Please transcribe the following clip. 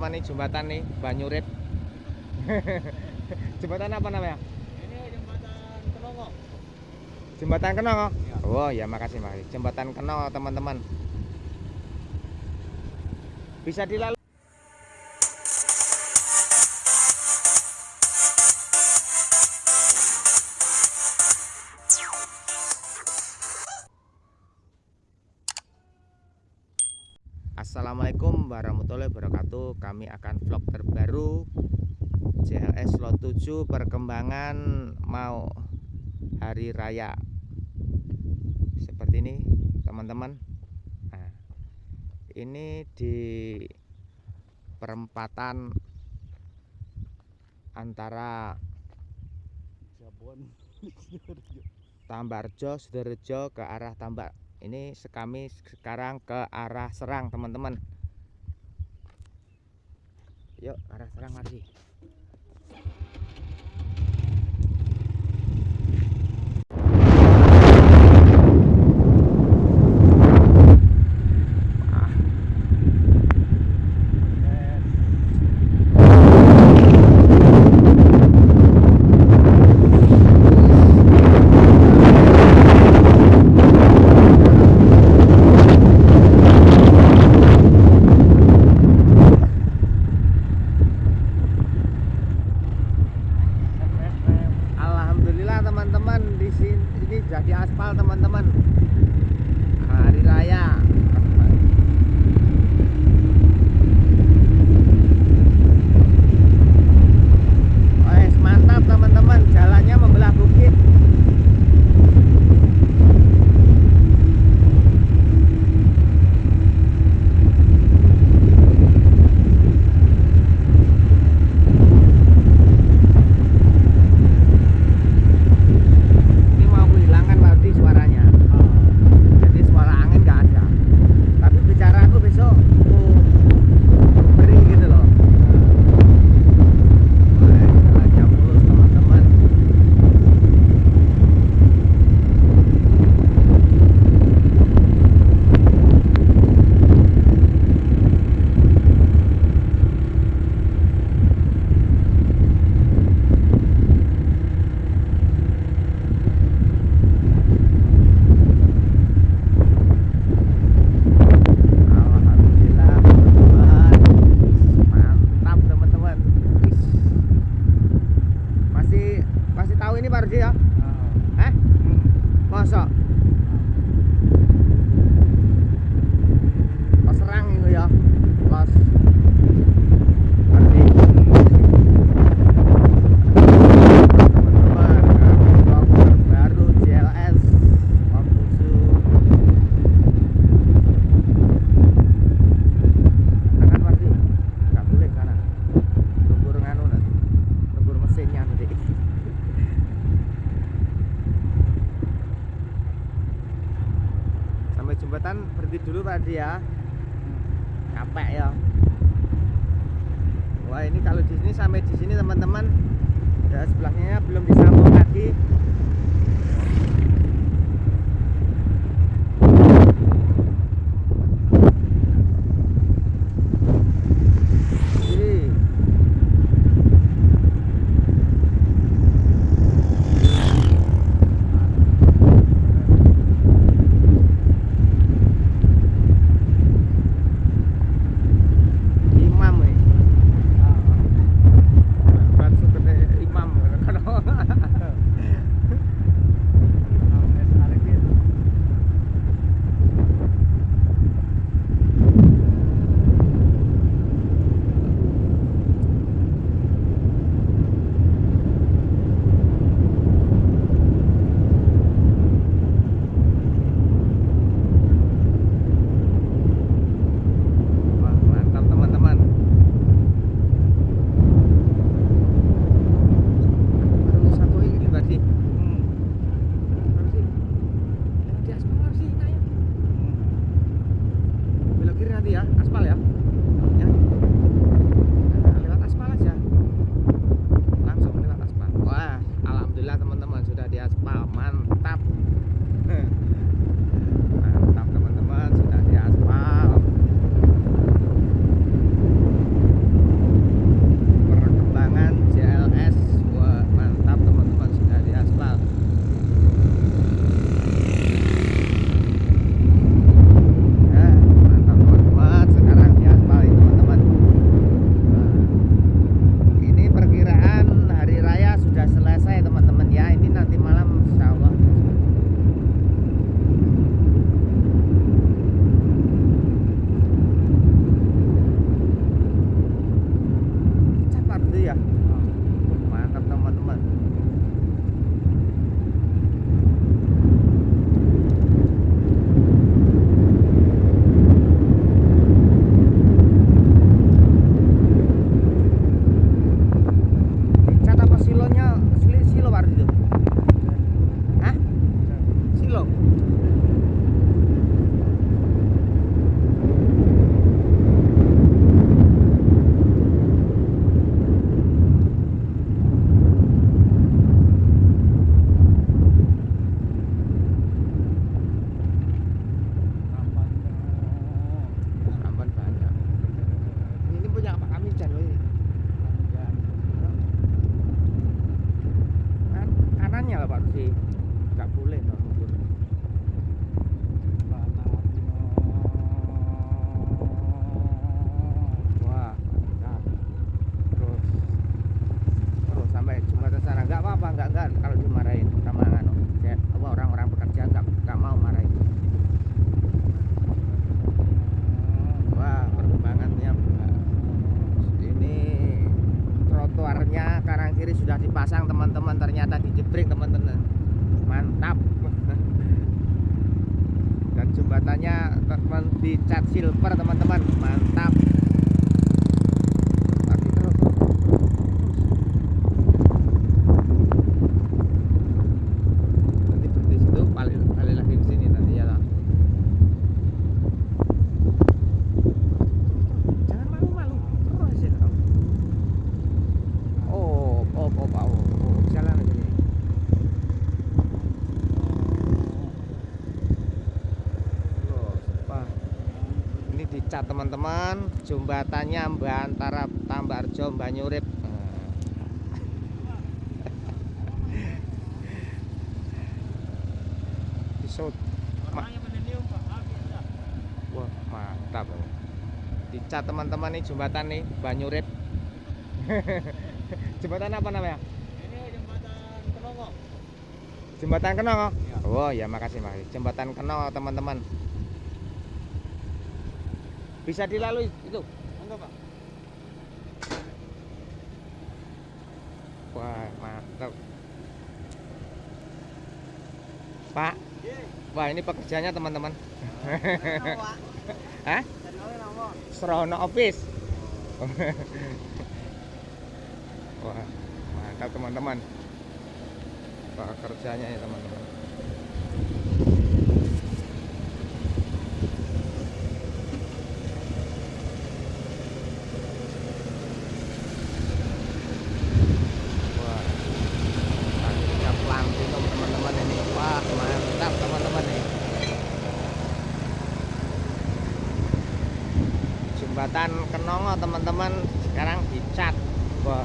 Mana nih jembatan nih Banyurit jembatan apa namanya? Ini jembatan Kenongo. jembatan Kenongo? Iya. oh ya makasih makasih. Jembatan Kenongo teman-teman. Bisa dilalui Assalamualaikum warahmatullahi wabarakatuh Kami akan vlog terbaru JLS Lot 7 perkembangan mau hari raya Seperti ini teman-teman nah, Ini di perempatan antara Jabon. Tambarjo, Sidorejo ke arah Tambak. Ini kami sekarang ke arah Serang, teman-teman. Yuk, arah Serang lagi. up. Capek ya. Wah ini kalau di sini sampai di sini teman-teman ya sebelahnya belum disambung lagi jembatannya teman dicat silver teman-teman. Mantap Lagi terus, terus, terus, terus. nanti berhenti situ balik balik lagi ke sini nanti ya toh. jangan malu-malu terus ya toh. oh oh oh oh, oh, oh. jalan aja nih Loh, apa? Dicat teman-teman jembatannya mbak antara Tambarjo Banyurip Disut. Ma- dah. Wah, mantap. Dicat teman-teman nih jembatan nih Banyurip. jembatan apa namanya? Ini jembatan Kenongo. Jembatan Kenong. oh? Iya. Oh ya makasih makasih. Jembatan Kenong teman-teman. Bisa dilalui itu. Enggak Pak. Wah mantap. Pak, Iya. wah ini pekerjaannya teman-teman. Hah? Serono Office. Wah, mantap teman-teman. Pekerjaannya ya teman-teman. Wah, akhirnya platinum teman-teman ini. Wah, mantap teman-teman nih. Jembatan Kenongo teman-teman sekarang dicat. Wah.